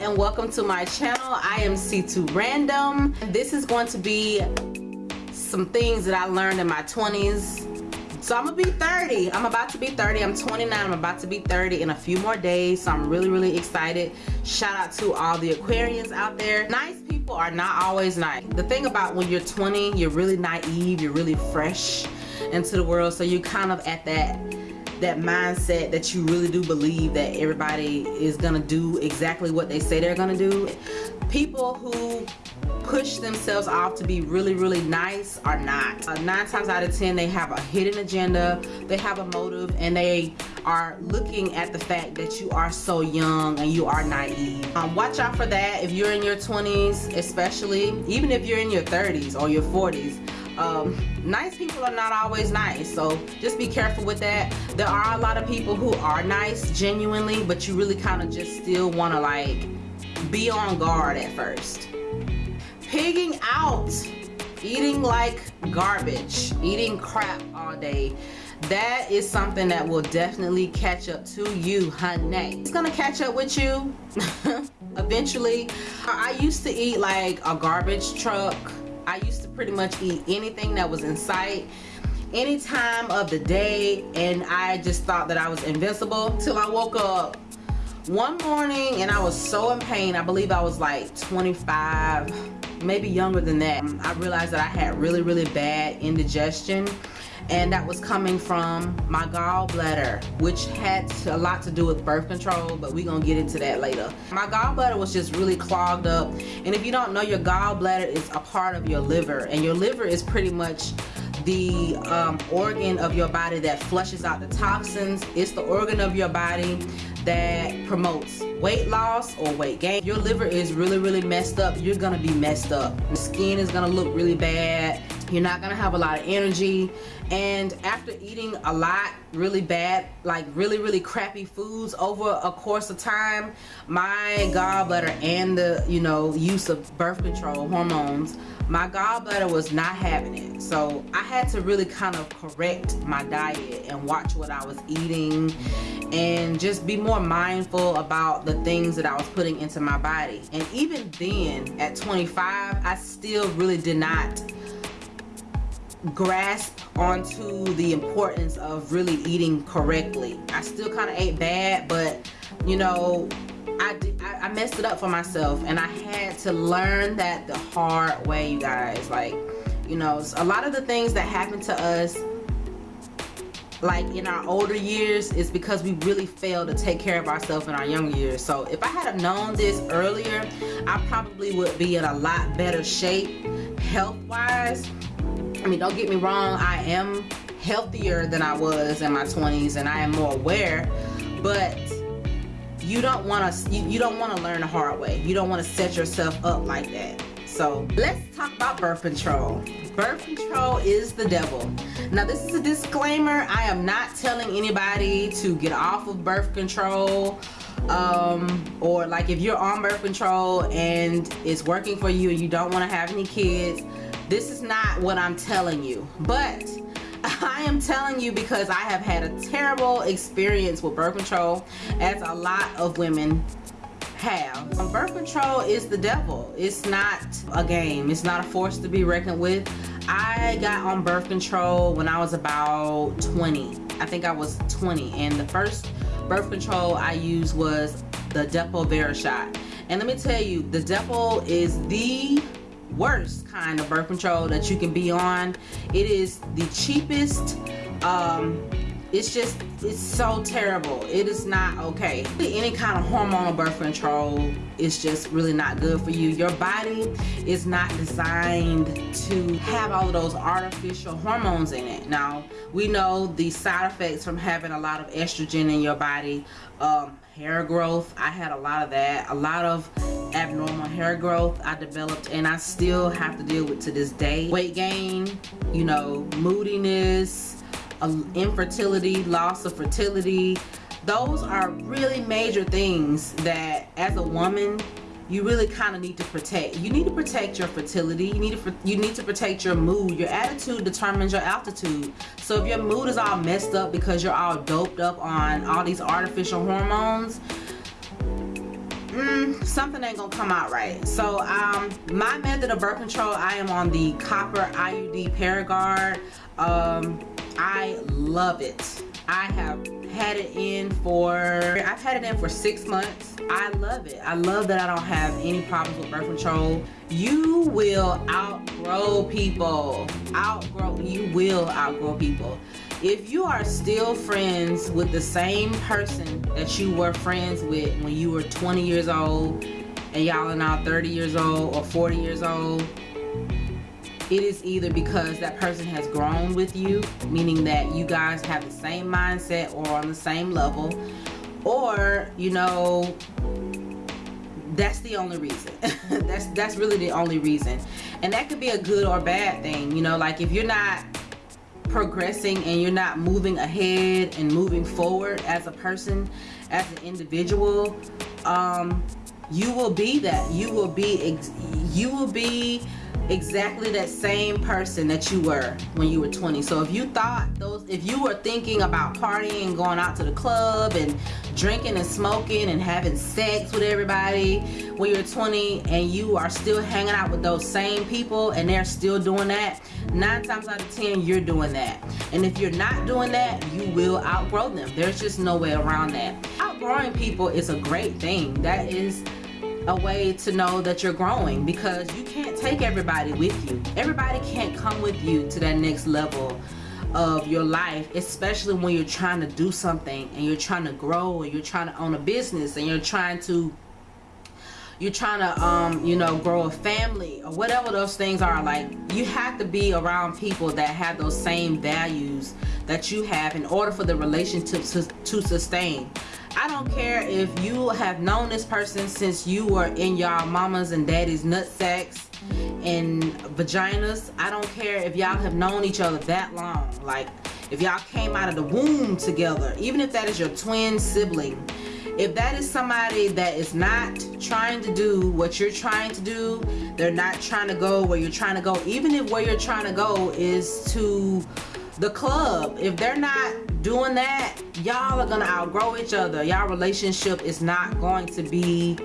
and welcome to my channel. I am c2 random. This is going to be some things that i learned in my 20s so i'm gonna be 30 i'm about to be 30 i'm 29 i'm about to be 30 in a few more days. So i'm really really excited. Shout out to all the aquarians out there. Nice people are not always nice. The thing about when you're 20 you're really naive you're really fresh into the world. So you're kind of at that that mindset that you really do believe that everybody is gonna do exactly what they say they're gonna do. People who push themselves off to be really really nice are not. Uh, nine times out of ten they have a hidden agenda they have a motive and they are looking at the fact that you are so young and you are naive. Um, watch out for that if you're in your 20s especially even if you're in your 30s or your 40s um, nice people are not always nice so just be careful with that. There are a lot of people who are nice genuinely but you really kind of just still want to like be on guard at first. Pigging out eating like garbage eating crap all day that is something that will definitely catch up to you honey. It's gonna catch up with you eventually. I used to eat like a garbage truck I used to pretty much eat anything that was in sight any time of the day and I just thought that I was invincible till I woke up. One morning and I was so in pain I believe I was like 25 maybe younger than that I realized that I had really really bad indigestion and that was coming from my gallbladder which had a lot to do with birth control but we're gonna get into that later. My gallbladder was just really clogged up. And if you don't know your gallbladder is a part of your liver. And your liver is pretty much the um, organ of your body that flushes out the toxins. It's the organ of your body that promotes weight loss or weight gain. Your liver is really really messed up. You're gonna be messed up. The skin is gonna look really bad. You're not gonna have a lot of energy and after eating a lot really bad like really really crappy foods over a course of time my gallbladder and the you know use of birth control hormones my gallbladder was not having it. So I had to really kind of correct my diet and watch what I was eating and just be more mindful about the things that I was putting into my body. And even then at 25 I still really did not grasp onto the importance of really eating correctly. I still kind of ate bad but you know I, did, I, I messed it up for myself and I had to learn that the hard way you guys. Like you know a lot of the things that happen to us like in our older years is because we really failed to take care of ourselves in our younger years. So if I had known this earlier I probably would be in a lot better shape health wise I mean don't get me wrong I am healthier than I was in my 20s and I am more aware but you don't want to you, you don't want to learn the hard way. You don't want to set yourself up like that. So let's talk about birth control. Birth control is the devil. Now this is a disclaimer. I am not telling anybody to get off of birth control um, or like if you're on birth control and it's working for you and you don't want to have any kids this is not what I'm telling you but I am telling you because I have had a terrible experience with birth control as a lot of women have. Um, birth control is the devil. It's not a game. It's not a force to be reckoned with. I got on birth control when I was about 20. I think I was 20 and the first birth control I used was the Depo-Provera shot. And let me tell you, the Depo is the worst kind of birth control that you can be on. It is the cheapest um it's just it's so terrible. It is not okay. Any kind of hormonal birth control is just really not good for you. Your body is not designed to have all of those artificial hormones in it. Now we know the side effects from having a lot of estrogen in your body um, hair growth. I had a lot of that. A lot of abnormal hair growth I developed and I still have to deal with to this day. Weight gain, you know, moodiness, infertility, loss of fertility. Those are really major things that as a woman you really kind of need to protect. You need to protect your fertility. You need to you need to protect your mood. Your attitude determines your altitude. So if your mood is all messed up because you're all doped up on all these artificial hormones, mm, something ain't gonna come out right. So um, my method of birth control, I am on the copper IUD Paragard. Um, love it. I have had it in for, I've had it in for six months. I love it. I love that I don't have any problems with birth control. You will outgrow people. Outgrow, you will outgrow people. If you are still friends with the same person that you were friends with when you were 20 years old and y'all are now 30 years old or 40 years old, it is either because that person has grown with you, meaning that you guys have the same mindset or on the same level, or, you know, that's the only reason. that's that's really the only reason. And that could be a good or bad thing, you know, like if you're not progressing and you're not moving ahead and moving forward as a person, as an individual, um, you will be that. You will be you will be exactly that same person that you were when you were 20 so if you thought those if you were thinking about partying and going out to the club and drinking and smoking and having sex with everybody when you're 20 and you are still hanging out with those same people and they're still doing that nine times out of ten you're doing that. And if you're not doing that you will outgrow them. There's just no way around that. Outgrowing people is a great thing. That is a way to know that you're growing because you can't take everybody with you. Everybody can't come with you to that next level of your life, especially when you're trying to do something and you're trying to grow and you're trying to own a business and you're trying to you're trying to um you know grow a family or whatever those things are like you have to be around people that have those same values that you have in order for the relationship to, to sustain I don't care if you have known this person since you were in y'all mamas and daddy's nut sacks and vaginas. I don't care if y'all have known each other that long. Like if y'all came out of the womb together, even if that is your twin sibling, if that is somebody that is not trying to do what you're trying to do, they're not trying to go where you're trying to go, even if where you're trying to go is to the club, if they're not doing that, y'all are gonna outgrow each other. Y'all relationship is not going to be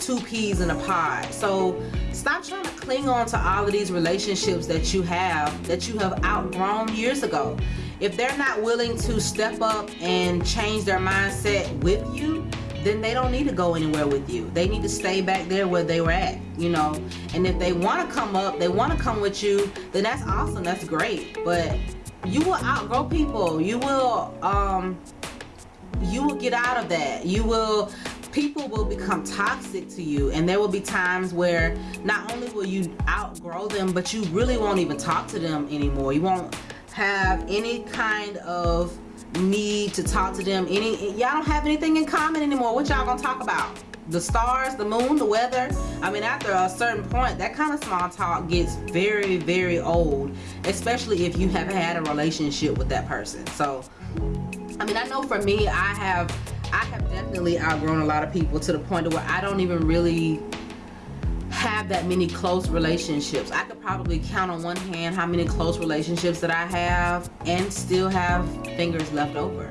two peas in a pod. So stop trying to cling on to all of these relationships that you have, that you have outgrown years ago. If they're not willing to step up and change their mindset with you, then they don't need to go anywhere with you. They need to stay back there where they were at, you know. And if they want to come up, they want to come with you, then that's awesome. That's great. But you will outgrow people you will um you will get out of that you will people will become toxic to you and there will be times where not only will you outgrow them but you really won't even talk to them anymore you won't have any kind of need to talk to them any y'all don't have anything in common anymore what y'all gonna talk about the stars, the moon, the weather. I mean, after a certain point, that kind of small talk gets very, very old, especially if you have had a relationship with that person. So, I mean, I know for me, I have, I have definitely outgrown a lot of people to the point where I don't even really have that many close relationships. I could probably count on one hand how many close relationships that I have and still have fingers left over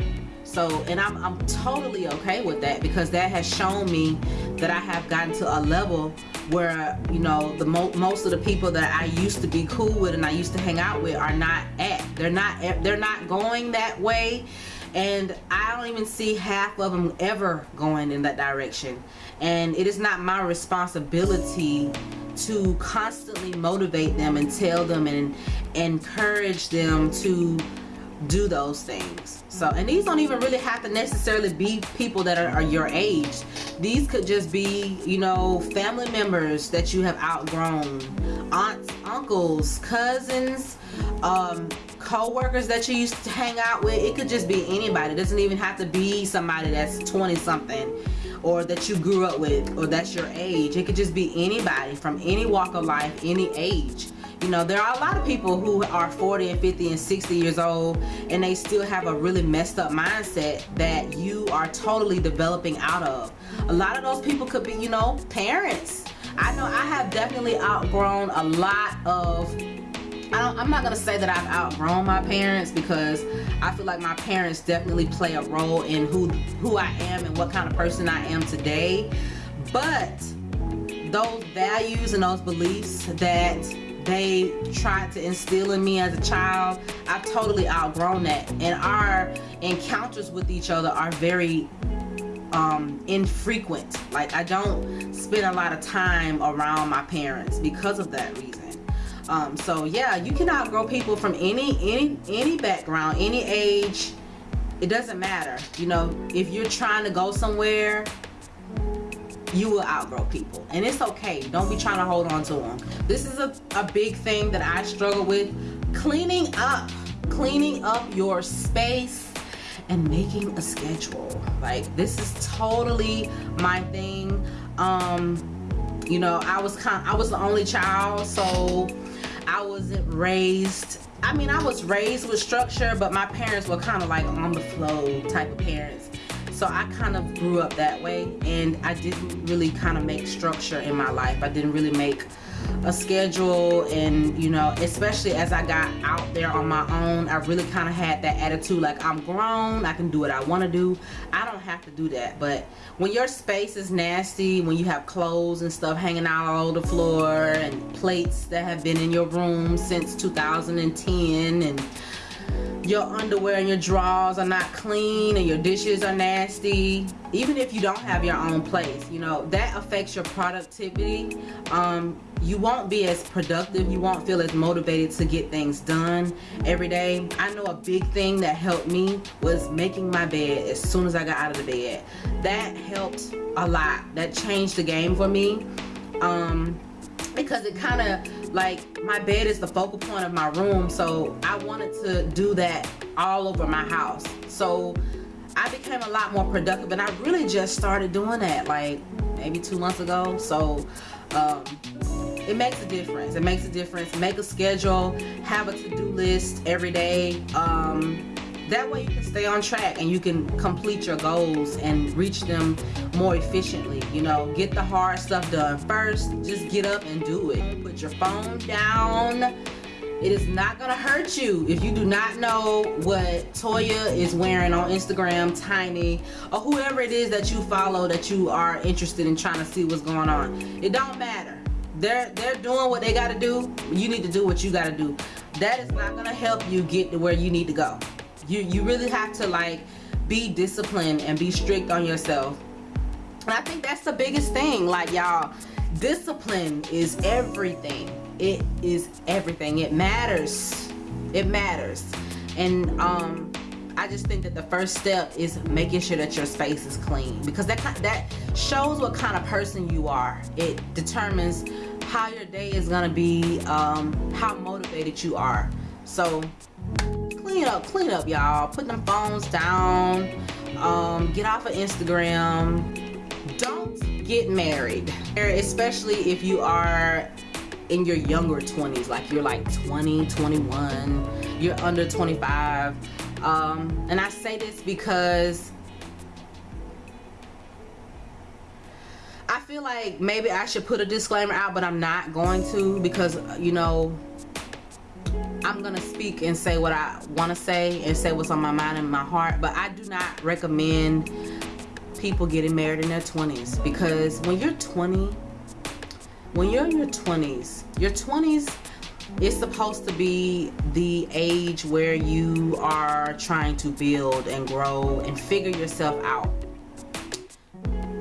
so and I'm, I'm totally okay with that because that has shown me that I have gotten to a level where you know the mo most of the people that I used to be cool with and I used to hang out with are not at they're not they're not going that way and I don't even see half of them ever going in that direction. And it is not my responsibility to constantly motivate them and tell them and encourage them to do those things. So and these don't even really have to necessarily be people that are, are, your age. These could just be you know family members that you have outgrown. Aunts uncles cousins um co-workers that you used to hang out with. It could just be anybody. It doesn't even have to be somebody that's 20 something or that you grew up with or that's your age. It could just be anybody from any walk of life any age you know, there are a lot of people who are 40 and 50 and 60 years old and they still have a really messed up mindset that you are totally developing out of. A lot of those people could be, you know, parents. I know I have definitely outgrown a lot of I am not gonna say that I've outgrown my parents because I feel like my parents definitely play a role in who who I am and what kind of person I am today but those values and those beliefs that they tried to instill in me as a child i've totally outgrown that. And our encounters with each other are very um, infrequent. Like i don't spend a lot of time around my parents because of that reason. Um, so yeah you can outgrow people from any any any background any age. It doesn't matter. You know if you're trying to go somewhere you will outgrow people. And it's okay. Don't be trying to hold on to them this is a, a big thing that I struggle with. Cleaning up cleaning up your space and making a schedule. Like this is totally my thing. Um you know I was kind I was the only child so I wasn't raised I mean I was raised with structure but my parents were kind of like on the flow type of parents so I kind of grew up that way and I didn't really kind of make structure in my life. I didn't really make a schedule and you know especially as I got out there on my own I really kind of had that attitude like I'm grown I can do what I want to do. I don't have to do that but when your space is nasty when you have clothes and stuff hanging out all over the floor and plates that have been in your room since 2010 and your underwear and your drawers are not clean and your dishes are nasty. Even if you don't have your own place you know that affects your productivity. Um, you won't be as productive. You won't feel as motivated to get things done every day. I know a big thing that helped me was making my bed as soon as I got out of the bed. That helped a lot. That changed the game for me um, because it kind of like my bed is the focal point of my room so I wanted to do that all over my house. So I became a lot more productive and I really just started doing that like maybe two months ago. So um, it makes a difference. It makes a difference. Make a schedule. Have a to-do list every day. Um, that way you can stay on track and you can complete your goals and reach them more efficiently you know get the hard stuff done first just get up and do it put your phone down it is not gonna hurt you if you do not know what Toya is wearing on Instagram, Tiny, or whoever it is that you follow that you are interested in trying to see what's going on. It don't matter. They're they're doing what they gotta do. You need to do what you gotta do. That is not gonna help you get to where you need to go you you really have to like be disciplined and be strict on yourself. And I think that's the biggest thing. Like y'all discipline is everything. It is everything. It matters. It matters. And um I just think that the first step is making sure that your space is clean because that that shows what kind of person you are. It determines how your day is gonna be um, how motivated you are. So clean up clean up y'all. Put them phones down. Um, get off of Instagram. Don't get married. Especially if you are in your younger 20s like you're like 20 21 you're under 25 um, and I say this because I feel like maybe I should put a disclaimer out but I'm not going to because you know I'm gonna speak and say what I want to say and say what's on my mind and my heart but I do not recommend people getting married in their 20s because when you're 20 when you're in your 20s your 20s is supposed to be the age where you are trying to build and grow and figure yourself out.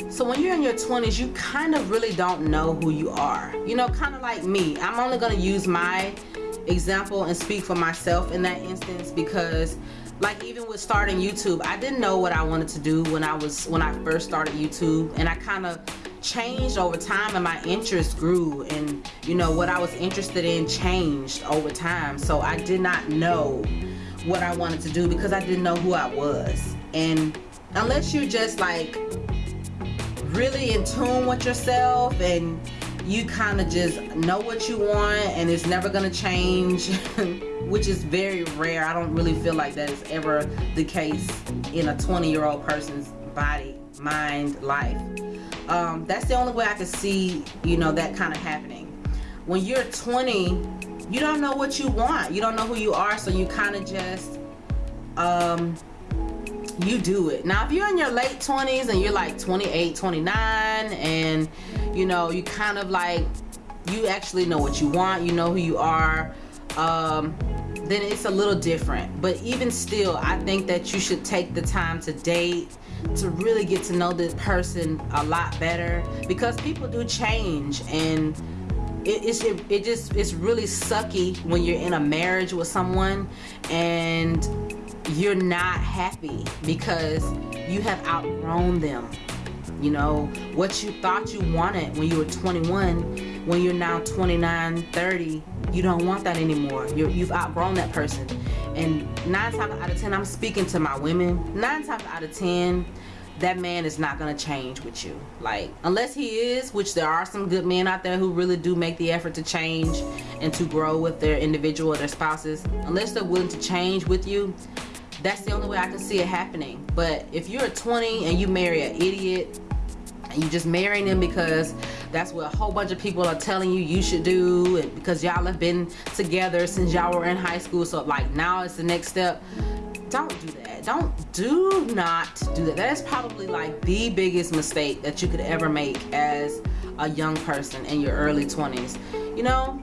So when you're in your 20s you kind of really don't know who you are. You know kind of like me I'm only gonna use my example and speak for myself in that instance because like even with starting YouTube I didn't know what I wanted to do when I was when I first started YouTube and I kind of changed over time and my interest grew and you know what I was interested in changed over time. So I did not know what I wanted to do because I didn't know who I was. And unless you're just like really in tune with yourself and you kind of just know what you want and it's never gonna change which is very rare. I don't really feel like that is ever the case in a 20 year old person's body mind life. Um, that's the only way I can see you know that kind of happening. When you're 20 you don't know what you want. You don't know who you are so you kind of just um, you do it. Now, if you're in your late 20s and you're like 28, 29, and you know, you kind of like, you actually know what you want, you know who you are, um, then it's a little different. But even still, I think that you should take the time to date, to really get to know this person a lot better because people do change and it, it's it, it just it's really sucky when you're in a marriage with someone and you're not happy because you have outgrown them you know what you thought you wanted when you were 21 when you're now 29 30 you don't want that anymore. You you've outgrown that person. And nine times out of ten i'm speaking to my women nine times out of ten that man is not going to change with you. Like unless he is which there are some good men out there who really do make the effort to change and to grow with their individual their spouses unless they're willing to change with you that's the only way I can see it happening. But if you're 20 and you marry an idiot you just marrying him because that's what a whole bunch of people are telling you you should do. And because y'all have been together since y'all were in high school. So like now it's the next step. Don't do that. Don't do not do that. That is probably like the biggest mistake that you could ever make as a young person in your early 20s you know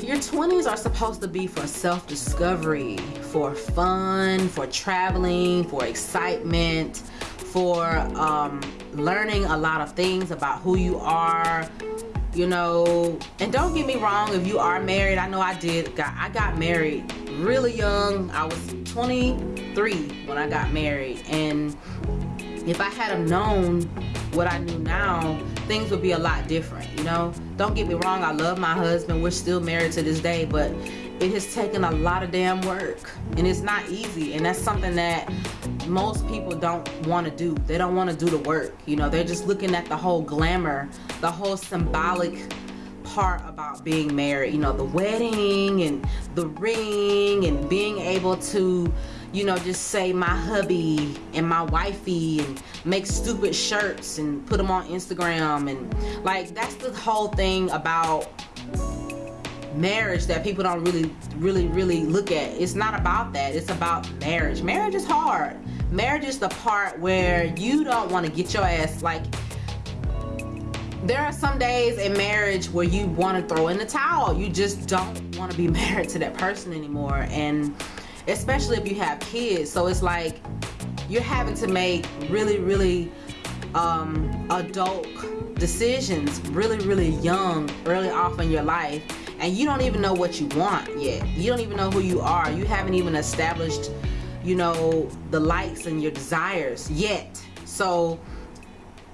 your 20s are supposed to be for self-discovery for fun for traveling for excitement for um, learning a lot of things about who you are you know? And don't get me wrong if you are married I know I did got I got married really young. I was 23 when I got married. And if I had have known what I knew now things would be a lot different you know? Don't get me wrong I love my husband. We're still married to this day but it has taken a lot of damn work. And it's not easy. And that's something that most people don't want to do they don't want to do the work you know they're just looking at the whole glamour the whole symbolic part about being married you know the wedding and the ring and being able to you know just say my hubby and my wifey and make stupid shirts and put them on Instagram and like that's the whole thing about marriage that people don't really really really look at. It's not about that. It's about marriage. Marriage is hard. Marriage is the part where you don't want to get your ass like there are some days in marriage where you want to throw in the towel. You just don't want to be married to that person anymore and especially if you have kids. So it's like you're having to make really really um, adult decisions really really young early off in your life and you don't even know what you want yet. You don't even know who you are. You haven't even established you know the likes and your desires yet. So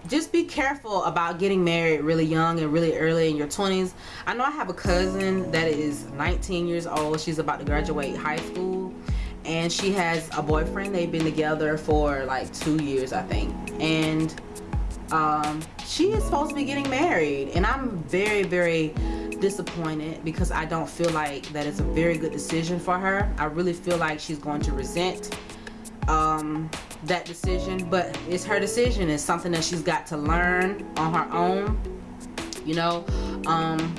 just be careful about getting married really young and really early in your 20s I know I have a cousin that is 19 years old. She's about to graduate high school. And she has a boyfriend. They've been together for like two years I think. And um, she is supposed to be getting married and I'm very very disappointed because I don't feel like that is a very good decision for her. I really feel like she's going to resent um, that decision, but it's her decision. It's something that she's got to learn on her own. You know, um,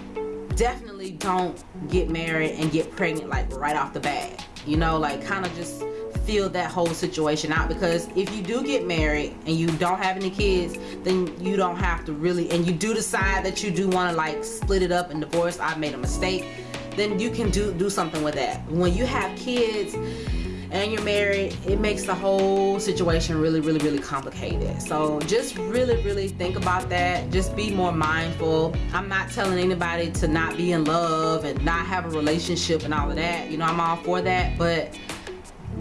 definitely don't get married and get pregnant like right off the bat. You know, like kind of just feel that whole situation out because if you do get married and you don't have any kids then you don't have to really and you do decide that you do want to like split it up and divorce I made a mistake then you can do do something with that. When you have kids and you're married it makes the whole situation really really really complicated. So just really really think about that. Just be more mindful. I'm not telling anybody to not be in love and not have a relationship and all of that. You know I'm all for that but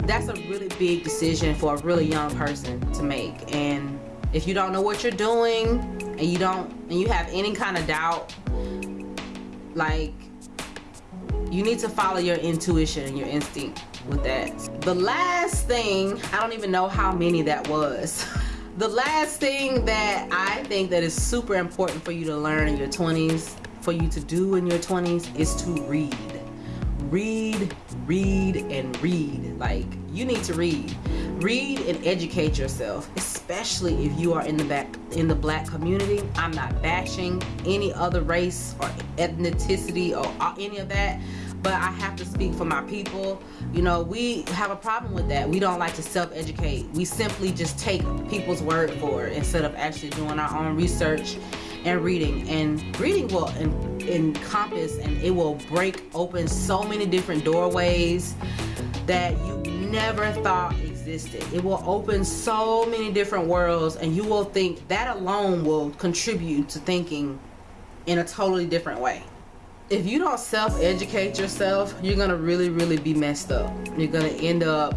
that's a really big decision for a really young person to make. And if you don't know what you're doing and you don't and you have any kind of doubt like you need to follow your intuition and your instinct with that. The last thing I don't even know how many that was. The last thing that I think that is super important for you to learn in your 20s for you to do in your 20s is to read read read and read like you need to read read and educate yourself especially if you are in the back in the black community i'm not bashing any other race or ethnicity or any of that but I have to speak for my people. You know, we have a problem with that. We don't like to self-educate. We simply just take people's word for it instead of actually doing our own research and reading. And reading will en encompass and it will break open so many different doorways that you never thought existed. It will open so many different worlds and you will think that alone will contribute to thinking in a totally different way if you don't self-educate yourself, you're gonna really, really be messed up. You're gonna end up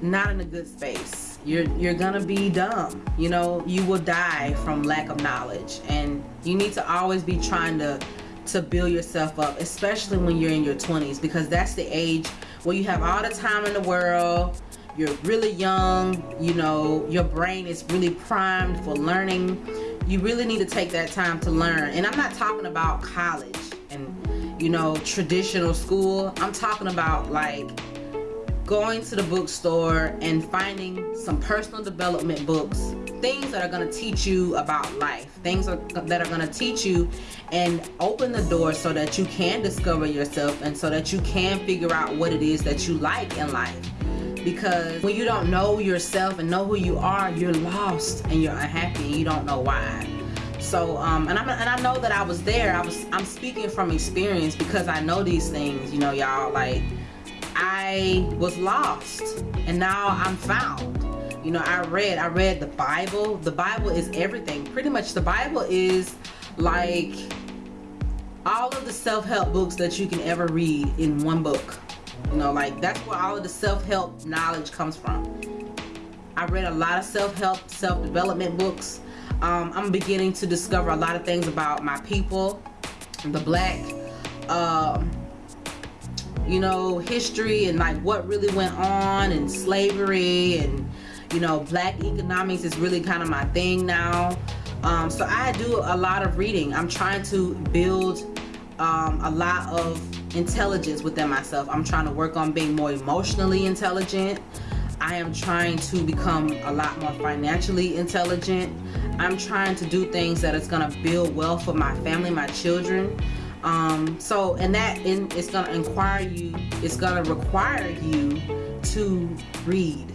not in a good space. You're you're gonna be dumb. You know, you will die from lack of knowledge, and you need to always be trying to to build yourself up, especially when you're in your 20s, because that's the age where you have all the time in the world. You're really young. You know, your brain is really primed for learning you really need to take that time to learn and i'm not talking about college and you know traditional school i'm talking about like going to the bookstore and finding some personal development books things that are going to teach you about life things are, that are going to teach you and open the door so that you can discover yourself and so that you can figure out what it is that you like in life. Because when you don't know yourself and know who you are you're lost and you're unhappy and you don't know why. So um and, and i know that i was there. I was i'm speaking from experience because i know these things you know y'all like i was lost and now i'm found you know i read i read the bible the bible is everything pretty much the bible is like all of the self-help books that you can ever read in one book you know, like that's where all of the self-help knowledge comes from. I read a lot of self-help, self-development books. Um, I'm beginning to discover a lot of things about my people, the black, um, you know, history and like what really went on and slavery and, you know, black economics is really kind of my thing now. Um, so I do a lot of reading. I'm trying to build um, a lot of intelligence within myself. I'm trying to work on being more emotionally intelligent. I am trying to become a lot more financially intelligent. I'm trying to do things that is going to build wealth for my family, my children. Um, so, and that in, it's going to inquire you, it's going to require you to read.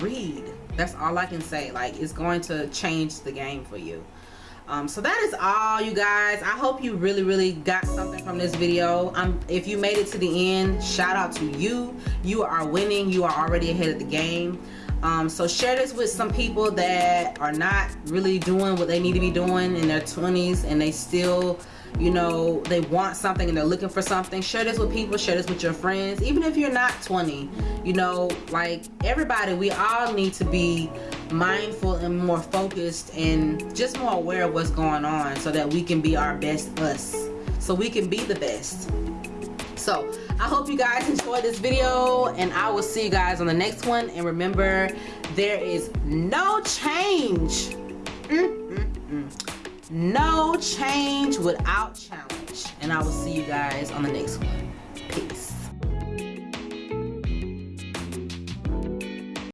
Read. That's all I can say. Like, it's going to change the game for you um, so that is all you guys i hope you really really got something from this video um, if you made it to the end shout out to you you are winning you are already ahead of the game um, so share this with some people that are not really doing what they need to be doing in their 20s and they still you know they want something and they're looking for something share this with people share this with your friends. Even if you're not 20 you know like everybody we all need to be mindful and more focused and just more aware of what's going on so that we can be our best us so we can be the best. So i hope you guys enjoyed this video and i will see you guys on the next one. And remember there is no change. Mm. No change without challenge. And i will see you guys on the next one